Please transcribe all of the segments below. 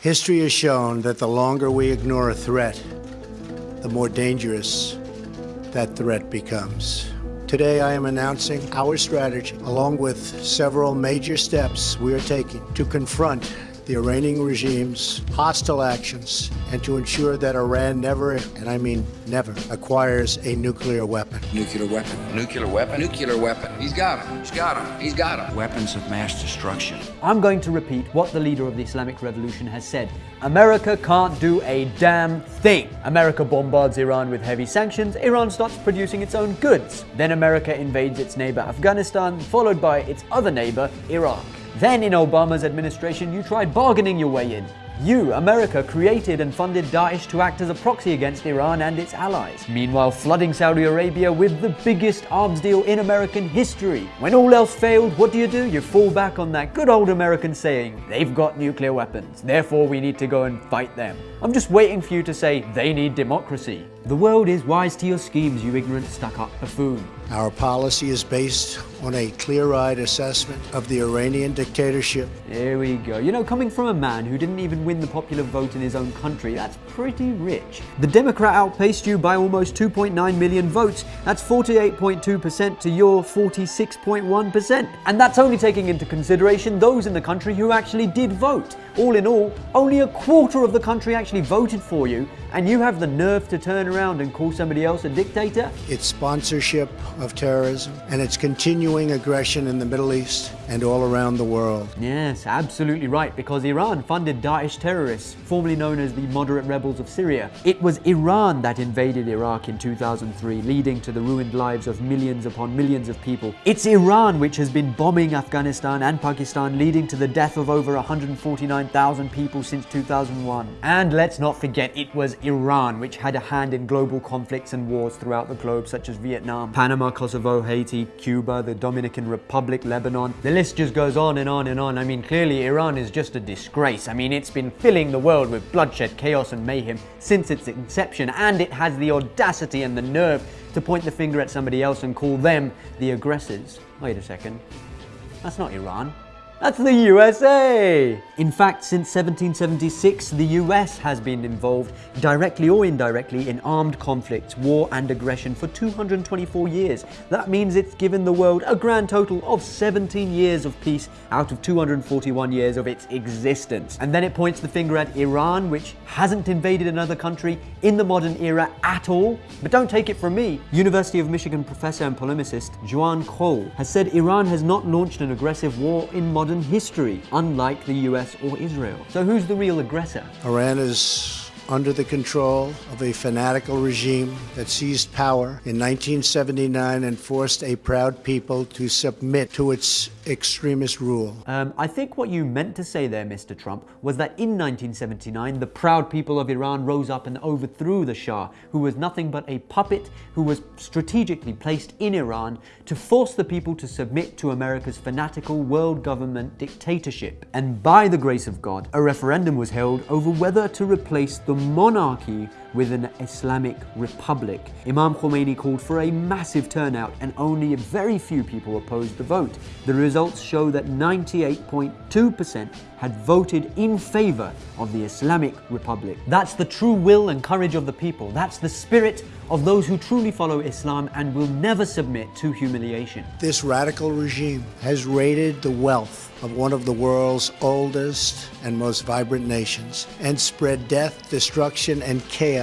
History has shown that the longer we ignore a threat, the more dangerous that threat becomes. Today, I am announcing our strategy, along with several major steps we are taking to confront the Iranian regime's hostile actions and to ensure that Iran never, and I mean never, acquires a nuclear weapon. Nuclear weapon. Nuclear weapon. Nuclear weapon. He's got him. He's got him. He's got him. Weapons of mass destruction. I'm going to repeat what the leader of the Islamic Revolution has said. America can't do a damn thing. America bombards Iran with heavy sanctions, Iran starts producing its own goods. Then America invades its neighbor Afghanistan, followed by its other neighbor, Iraq. Then in Obama's administration, you tried bargaining your way in. You, America, created and funded Daesh to act as a proxy against Iran and its allies. Meanwhile, flooding Saudi Arabia with the biggest arms deal in American history. When all else failed, what do you do? You fall back on that good old American saying, they've got nuclear weapons, therefore we need to go and fight them. I'm just waiting for you to say, they need democracy. The world is wise to your schemes, you ignorant stuck-up buffoon. Our policy is based on a clear-eyed assessment of the Iranian dictatorship. Here we go. You know, coming from a man who didn't even win the popular vote in his own country, that's pretty rich. The Democrat outpaced you by almost 2.9 million votes. That's 48.2% to your 46.1%. And that's only taking into consideration those in the country who actually did vote. All in all, only a quarter of the country actually voted for you, and you have the nerve to turn around and call somebody else a dictator? Its sponsorship of terrorism and its continuing aggression in the Middle East and all around the world. Yes, absolutely right, because Iran funded Daesh terrorists, formerly known as the moderate rebels of Syria. It was Iran that invaded Iraq in 2003, leading to the ruined lives of millions upon millions of people. It's Iran which has been bombing Afghanistan and Pakistan, leading to the death of over 149,000 people since 2001. And let's not forget, it was Iran which had a hand in global conflicts and wars throughout the globe, such as Vietnam, Panama, Kosovo, Haiti, Cuba, the Dominican Republic, Lebanon. The list just goes on and on and on. I mean, clearly Iran is just a disgrace. I mean, it's been filling the world with bloodshed, chaos and mayhem since its inception, and it has the audacity and the nerve to point the finger at somebody else and call them the aggressors. Wait a second. That's not Iran. That's the USA! In fact, since 1776, the US has been involved, directly or indirectly, in armed conflicts, war and aggression for 224 years. That means it's given the world a grand total of 17 years of peace out of 241 years of its existence. And then it points the finger at Iran, which hasn't invaded another country in the modern era at all. But don't take it from me. University of Michigan professor and polemicist Juan Cole has said Iran has not launched an aggressive war in modern modern history, unlike the US or Israel. So who's the real aggressor? Iran is under the control of a fanatical regime that seized power in 1979 and forced a proud people to submit to its extremist rule. Um, I think what you meant to say there, Mr. Trump, was that in 1979, the proud people of Iran rose up and overthrew the Shah, who was nothing but a puppet who was strategically placed in Iran to force the people to submit to America's fanatical world government dictatorship. And by the grace of God, a referendum was held over whether to replace the monarchy with an Islamic republic. Imam Khomeini called for a massive turnout and only a very few people opposed the vote. The results show that 98.2% had voted in favor of the Islamic Republic. That's the true will and courage of the people. That's the spirit of those who truly follow Islam and will never submit to humiliation. This radical regime has raided the wealth of one of the world's oldest and most vibrant nations and spread death, destruction, and chaos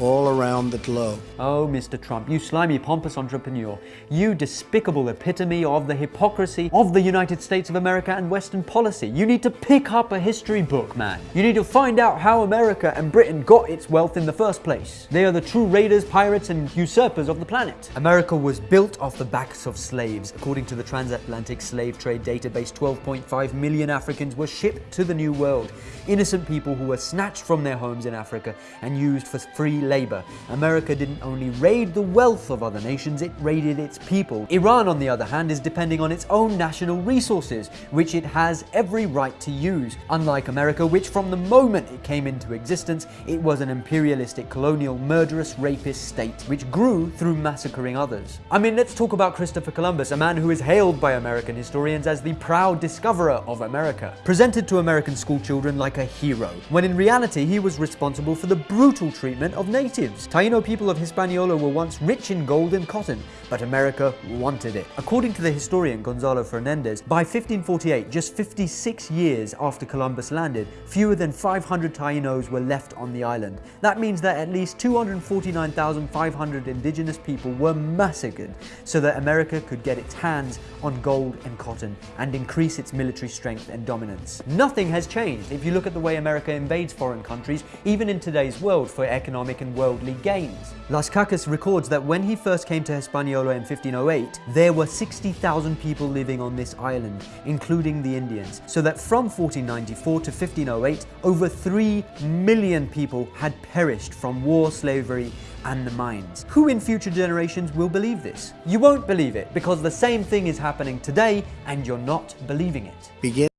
all around the globe. Oh, Mr. Trump, you slimy, pompous entrepreneur, you despicable epitome of the hypocrisy of the United States of America and Western policy. You need to pick up a history book, man. You need to find out how America and Britain got its wealth in the first place. They are the true raiders, pirates, and usurpers of the planet. America was built off the backs of slaves. According to the transatlantic slave trade database, 12.5 million Africans were shipped to the New World. Innocent people who were snatched from their homes in Africa and used used for free labor. America didn't only raid the wealth of other nations, it raided its people. Iran, on the other hand, is depending on its own national resources, which it has every right to use. Unlike America, which from the moment it came into existence, it was an imperialistic, colonial, murderous, rapist state, which grew through massacring others. I mean, let's talk about Christopher Columbus, a man who is hailed by American historians as the proud discoverer of America, presented to American schoolchildren like a hero, when in reality he was responsible for the brutal treatment of natives. Taino people of Hispaniola were once rich in gold and cotton, but America wanted it. According to the historian Gonzalo Fernandez, by 1548, just 56 years after Columbus landed, fewer than 500 Tainos were left on the island. That means that at least 249,500 indigenous people were massacred so that America could get its hands on gold and cotton and increase its military strength and dominance. Nothing has changed if you look at the way America invades foreign countries, even in today's world, for economic and worldly gains. Las Casas records that when he first came to Hispaniola in 1508, there were 60,000 people living on this island, including the Indians, so that from 1494 to 1508, over 3 million people had perished from war, slavery, and the mines. Who in future generations will believe this? You won't believe it because the same thing is happening today and you're not believing it. Begin